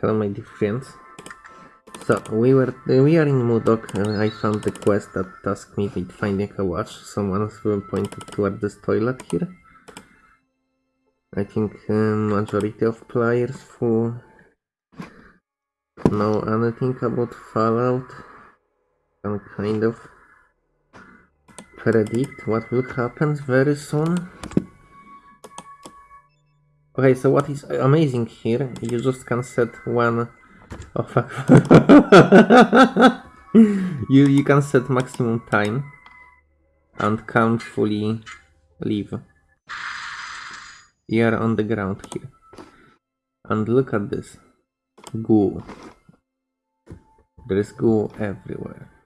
Hello my dear friends. So we were we are in Modoc and I found the quest that tasked me with finding a watch. Someone pointed toward this toilet here. I think um, majority of players who know anything about Fallout can kind of predict what will happen very soon. Okay, so what is amazing here, you just can set one... Oh fuck. you, you can set maximum time and can't fully leave. You are on the ground here. And look at this. Goo. There is goo everywhere.